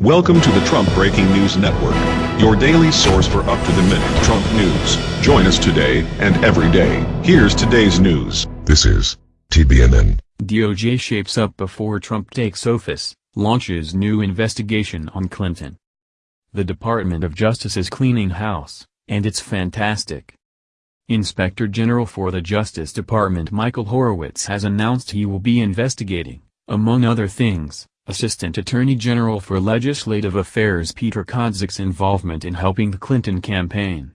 Welcome to the Trump Breaking News Network, your daily source for up-to-the-minute Trump news. Join us today and every day. Here's today's news. This is TBNN. DOJ shapes up before Trump takes office, launches new investigation on Clinton. The Department of Justice is cleaning house, and it's fantastic. Inspector General for the Justice Department Michael Horowitz has announced he will be investigating, among other things, Assistant Attorney General for Legislative Affairs Peter Kadzik's involvement in helping the Clinton campaign.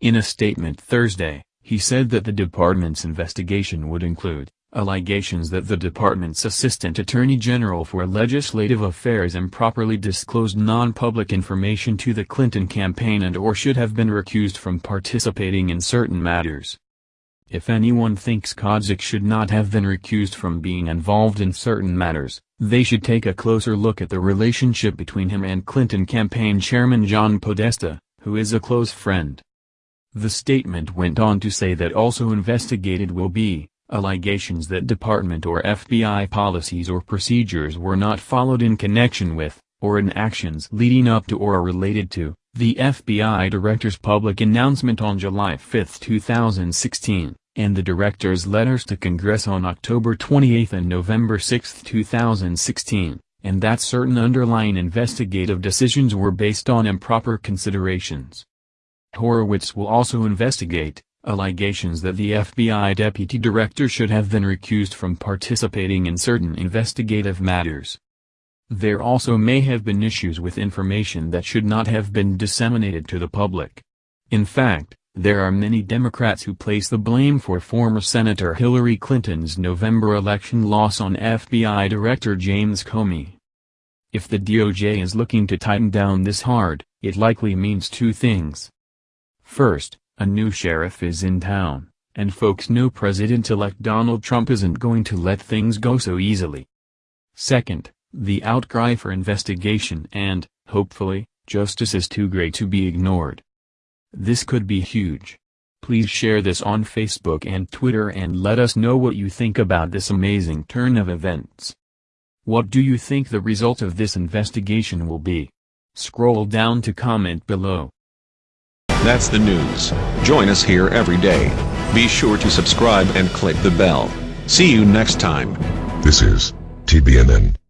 In a statement Thursday, he said that the department's investigation would include allegations that the department's Assistant Attorney General for Legislative Affairs improperly disclosed non-public information to the Clinton campaign and or should have been recused from participating in certain matters. If anyone thinks Kadzik should not have been recused from being involved in certain matters, they should take a closer look at the relationship between him and Clinton campaign chairman John Podesta, who is a close friend. The statement went on to say that also investigated will be, allegations that department or FBI policies or procedures were not followed in connection with, or in actions leading up to or related to, the FBI Director's public announcement on July 5, 2016 and the director's letters to Congress on October 28 and November 6, 2016, and that certain underlying investigative decisions were based on improper considerations. Horowitz will also investigate, allegations that the FBI deputy director should have been recused from participating in certain investigative matters. There also may have been issues with information that should not have been disseminated to the public. In fact, there are many Democrats who place the blame for former Senator Hillary Clinton's November election loss on FBI Director James Comey. If the DOJ is looking to tighten down this hard, it likely means two things. First, a new sheriff is in town, and folks know President-elect Donald Trump isn't going to let things go so easily. Second, the outcry for investigation and, hopefully, justice is too great to be ignored. This could be huge. Please share this on Facebook and Twitter and let us know what you think about this amazing turn of events. What do you think the result of this investigation will be? Scroll down to comment below. That's the news. Join us here every day. Be sure to subscribe and click the bell. See you next time. This is TBNN.